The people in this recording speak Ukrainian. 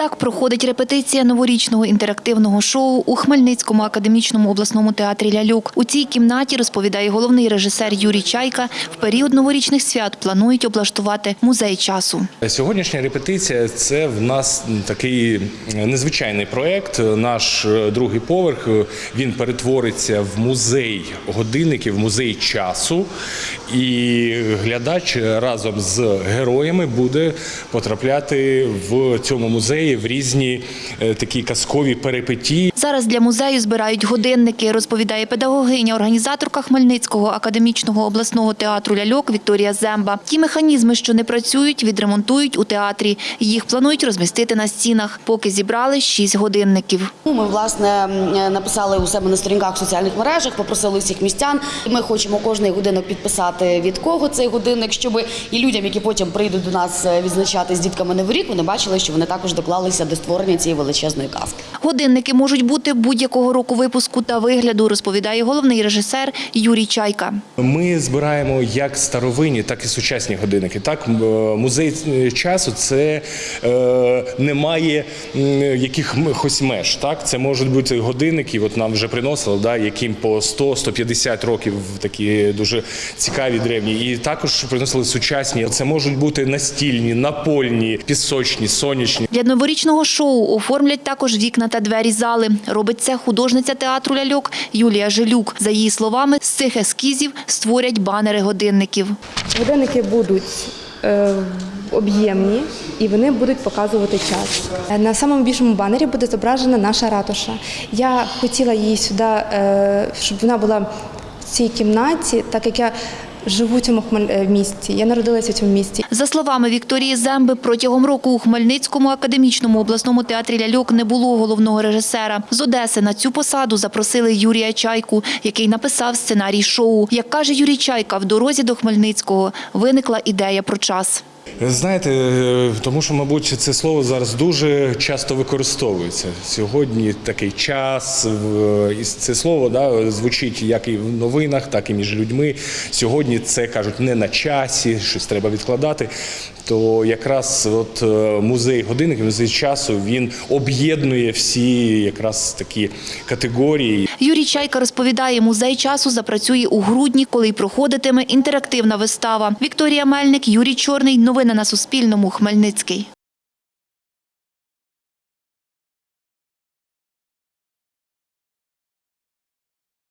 Так проходить репетиція новорічного інтерактивного шоу у Хмельницькому академічному обласному театрі Ляльок. У цій кімнаті, розповідає головний режисер Юрій Чайка, в період новорічних свят планують облаштувати музей часу. Сьогоднішня репетиція це в нас такий незвичайний проект. Наш е, другий поверх е, він перетвориться в музей годинників, музей часу. І глядач разом з героями буде потрапляти в цьому музеї в різні е, такі казкові перипетії. Зараз для музею збирають годинники, розповідає педагогиня, організаторка Хмельницького академічного обласного театру Ляльок Вікторія Земба. Ті механізми, що не працюють, відремонтують у театрі. Їх планують розмістити на стінах. Поки зібрали шість годинників. Ну, Ми власне написали у себе на сторінках в соціальних мережах, попросили всіх містян. Ми хочемо кожний годинок підписати від кого цей годинник, щоб і людям, які потім прийдуть до нас е, відзначати з дітками Новий рік, вони бачили, що вони також доклалися до створення цієї величезної казки. Годинники можуть бути будь-якого року випуску та вигляду, розповідає головний режисер Юрій Чайка. Ми збираємо як старовинні, так і сучасні годинники. Так, е, музей часу це е, немає якихось меж. Так, це можуть бути годинники. От нам вже приносили, да, яким по 100-150 років такі дуже цікаві древні. І також приносили сучасні. Це можуть бути настільні, напольні, пісочні, сонячні. Для новорічного шоу оформлять також вікна та двері зали. Робить це художниця театру ляльок Юлія Жилюк. За її словами, з цих ескізів створять банери годинників. Годинники будуть е, об'ємні і вони будуть показувати час. Е, На самому більшому банері буде зображена наша ратуша. Я хотіла її сюди, е, щоб вона була в цій кімнаті, так як я живу в цьому е, місті. Я народилася в цьому місті. За словами Вікторії Земби, протягом року у Хмельницькому академічному обласному театрі ляльок не було головного режисера. З Одеси на цю посаду запросили Юрія Чайку, який написав сценарій шоу. Як каже Юрій Чайка, в дорозі до Хмельницького виникла ідея про час. Знаєте, е, тому що, мабуть, це слово зараз дуже часто використовується. Сьогодні такий час, і це слово да, звучить як і в новинах, так і між людьми. Сьогодні це кажуть не на часі, щось треба відкладати. То якраз от е, музей годинників, музей часу він об'єднує всі якраз такі категорії. Юрій Чайка розповідає, музей часу запрацює у грудні, коли й проходитиме інтерактивна вистава. Вікторія Мельник, Юрій Чорний. Новини на Суспільному. Хмельницький.